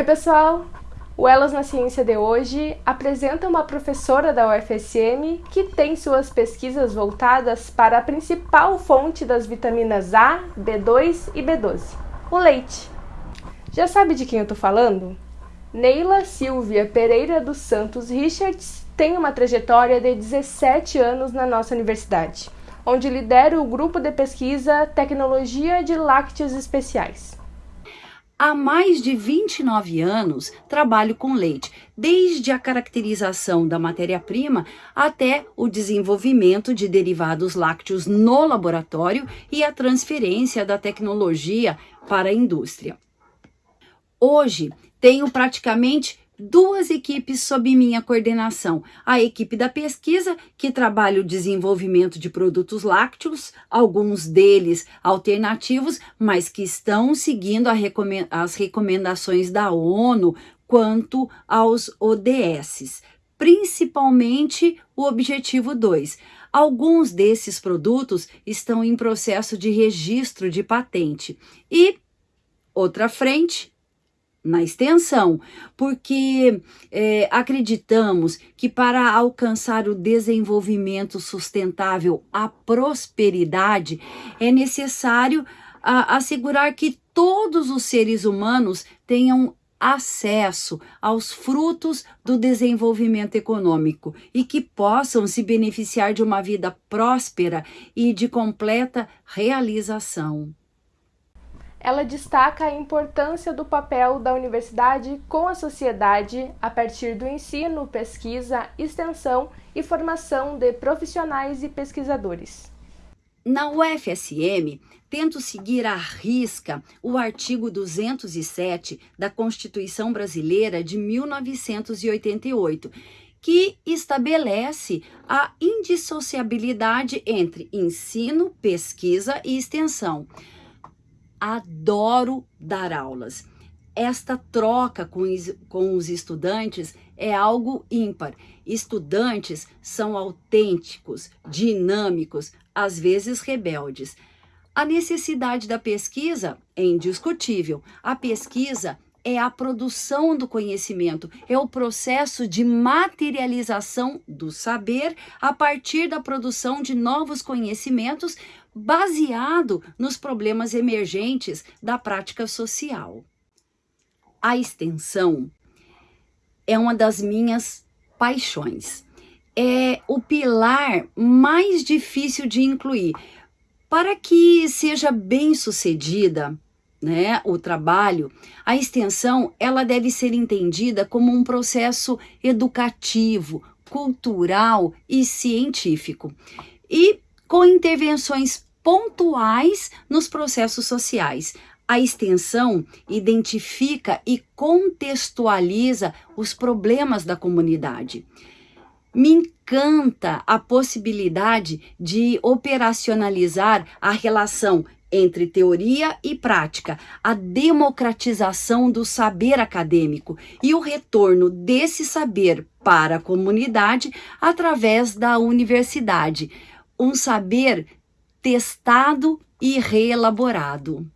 Oi, pessoal! O Elas na Ciência de hoje apresenta uma professora da UFSM que tem suas pesquisas voltadas para a principal fonte das vitaminas A, B2 e B12, o leite. Já sabe de quem eu estou falando? Neila Silvia Pereira dos Santos Richards tem uma trajetória de 17 anos na nossa universidade, onde lidera o grupo de pesquisa Tecnologia de Lácteos Especiais. Há mais de 29 anos trabalho com leite, desde a caracterização da matéria-prima até o desenvolvimento de derivados lácteos no laboratório e a transferência da tecnologia para a indústria. Hoje tenho praticamente duas equipes sob minha coordenação. A equipe da pesquisa, que trabalha o desenvolvimento de produtos lácteos, alguns deles alternativos, mas que estão seguindo as recomendações da ONU quanto aos ODSs, principalmente o objetivo 2. Alguns desses produtos estão em processo de registro de patente. E outra frente, na extensão, porque é, acreditamos que para alcançar o desenvolvimento sustentável, a prosperidade, é necessário a, assegurar que todos os seres humanos tenham acesso aos frutos do desenvolvimento econômico e que possam se beneficiar de uma vida próspera e de completa realização. Ela destaca a importância do papel da universidade com a sociedade a partir do ensino, pesquisa, extensão e formação de profissionais e pesquisadores. Na UFSM, tento seguir à risca o artigo 207 da Constituição Brasileira de 1988, que estabelece a indissociabilidade entre ensino, pesquisa e extensão adoro dar aulas. Esta troca com, com os estudantes é algo ímpar. Estudantes são autênticos, dinâmicos, às vezes rebeldes. A necessidade da pesquisa é indiscutível. A pesquisa é a produção do conhecimento, é o processo de materialização do saber a partir da produção de novos conhecimentos baseado nos problemas emergentes da prática social. A extensão é uma das minhas paixões. É o pilar mais difícil de incluir. Para que seja bem sucedida, né, o trabalho, a extensão ela deve ser entendida como um processo educativo, cultural e científico. E com intervenções pontuais nos processos sociais. A extensão identifica e contextualiza os problemas da comunidade. Me encanta a possibilidade de operacionalizar a relação entre teoria e prática, a democratização do saber acadêmico e o retorno desse saber para a comunidade através da universidade, um saber testado e reelaborado.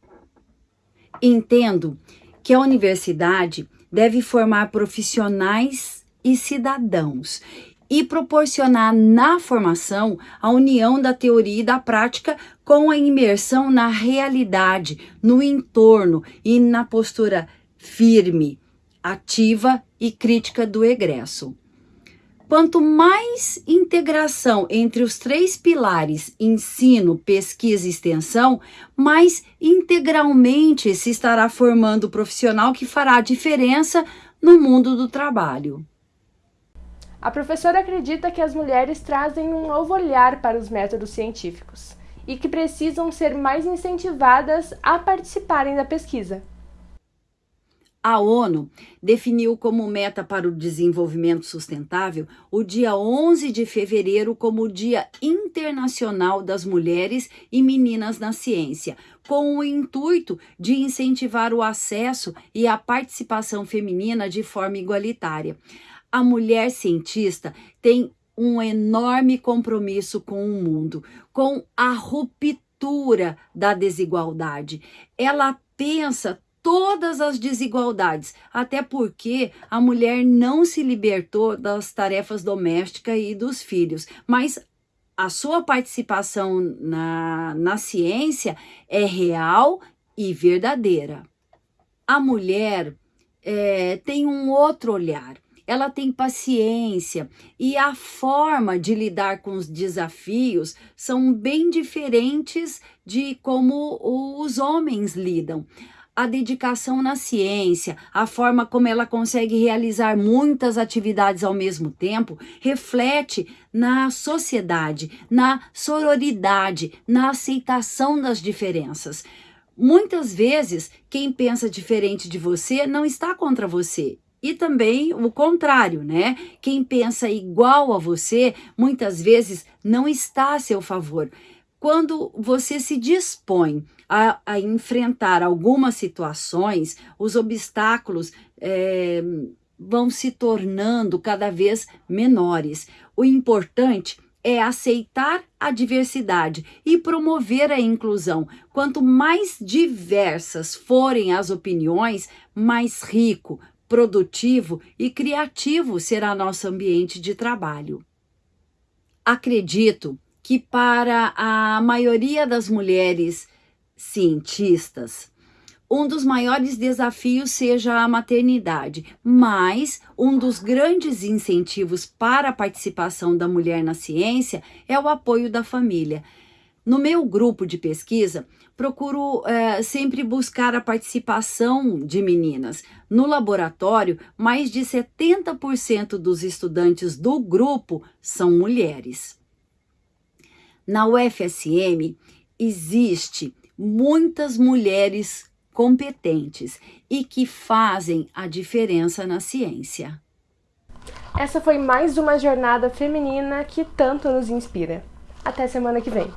Entendo que a universidade deve formar profissionais e cidadãos e proporcionar na formação a união da teoria e da prática com a imersão na realidade, no entorno e na postura firme, ativa e crítica do egresso. Quanto mais integração entre os três pilares ensino, pesquisa e extensão, mais integralmente se estará formando o profissional que fará a diferença no mundo do trabalho. A professora acredita que as mulheres trazem um novo olhar para os métodos científicos e que precisam ser mais incentivadas a participarem da pesquisa. A ONU definiu como meta para o desenvolvimento sustentável o dia 11 de fevereiro como o Dia Internacional das Mulheres e Meninas na Ciência, com o intuito de incentivar o acesso e a participação feminina de forma igualitária. A mulher cientista tem um enorme compromisso com o mundo, com a ruptura da desigualdade. Ela pensa todas as desigualdades, até porque a mulher não se libertou das tarefas domésticas e dos filhos, mas a sua participação na, na ciência é real e verdadeira. A mulher é, tem um outro olhar, ela tem paciência e a forma de lidar com os desafios são bem diferentes de como os homens lidam a dedicação na ciência, a forma como ela consegue realizar muitas atividades ao mesmo tempo, reflete na sociedade, na sororidade, na aceitação das diferenças. Muitas vezes, quem pensa diferente de você não está contra você. E também o contrário, né? Quem pensa igual a você, muitas vezes não está a seu favor. Quando você se dispõe a, a enfrentar algumas situações, os obstáculos é, vão se tornando cada vez menores. O importante é aceitar a diversidade e promover a inclusão. Quanto mais diversas forem as opiniões, mais rico, produtivo e criativo será nosso ambiente de trabalho. Acredito que para a maioria das mulheres cientistas, um dos maiores desafios seja a maternidade, mas um dos grandes incentivos para a participação da mulher na ciência é o apoio da família. No meu grupo de pesquisa, procuro é, sempre buscar a participação de meninas. No laboratório, mais de 70% dos estudantes do grupo são mulheres. Na UFSM, existe muitas mulheres competentes e que fazem a diferença na ciência. Essa foi mais uma jornada feminina que tanto nos inspira. Até semana que vem.